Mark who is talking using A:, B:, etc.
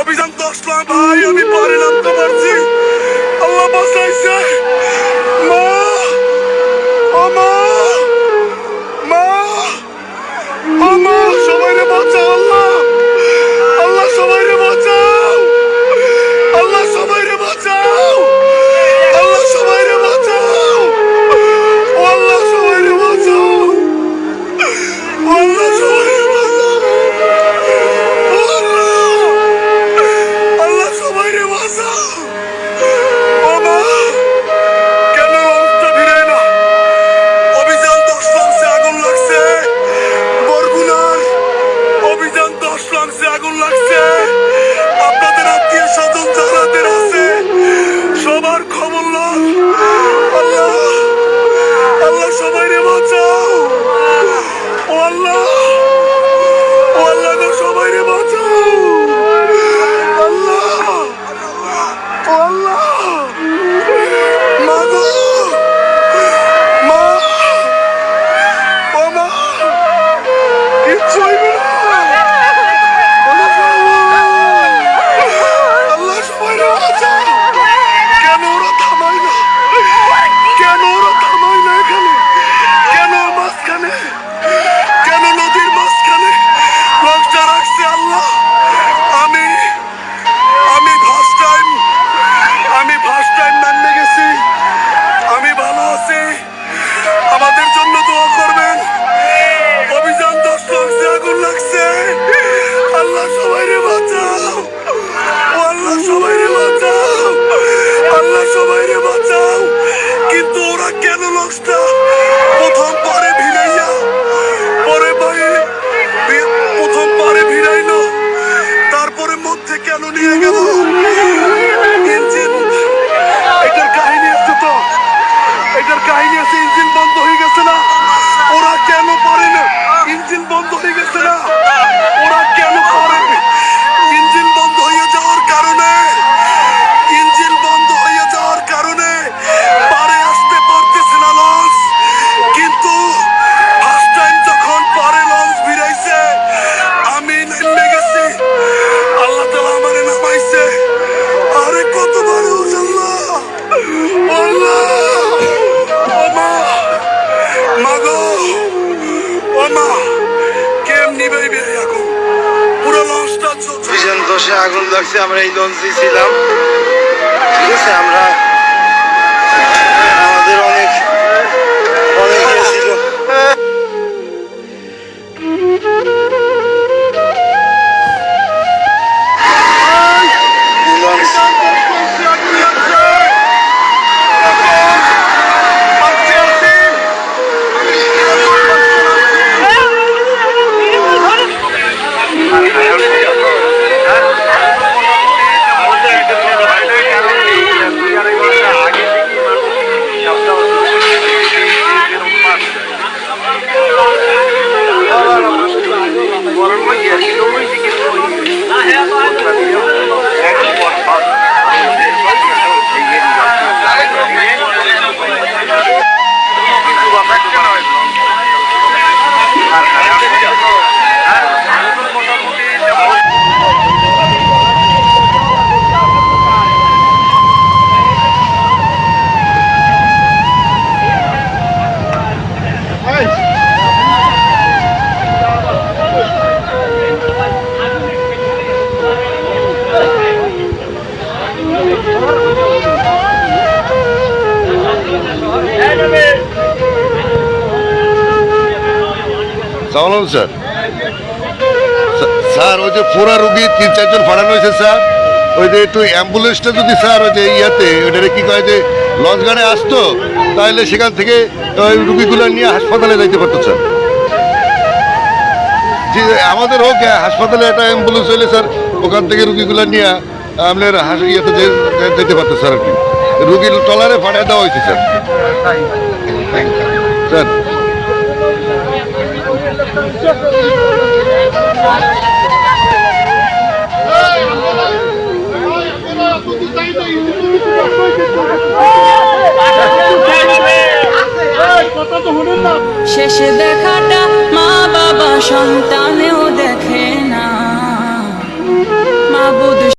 A: অভিযান দশ ভাই আমি পারে নামতে পারছি। আল্লাহ বাঁচাইছে। মা আমার
B: rockstar রসে আগুন লাগছে আমরা এই লঞ্চে ছিলাম। ঠিক আছে
C: সালাম আলাইকুম স্যার? স্যার, ওই যে ফোরা রুগী তিন চারজন ফাড়ানো হয়েছে, স্যার। ওই যে একটু অ্যাম্বুলেন্সটা যদি, স্যার, ওই যে ইয়াতে, ওইটারে কী কয় যে, লঞ্চ আসতো তাহলে সেখান থেকে ওই রুগীগুলো নিয়ে হাসপাতালে যাইতে পারতো, স্যার। জি, আমাদের হোক হ্যাঁ, হাসপাতালে একটা অ্যাম্বুলেন্স হইলে, স্যার, ওখান থেকে রুগীগুলো নিয়ে আপনার হাস, ইয়েতে যেতে পারতো, স্যার, আর কি। রুগীর টলারে ফাটায় দেওয়া হয়েছে, স্যার। স্যার
D: শেষে দেখাটা মা বাবা সন্তানেও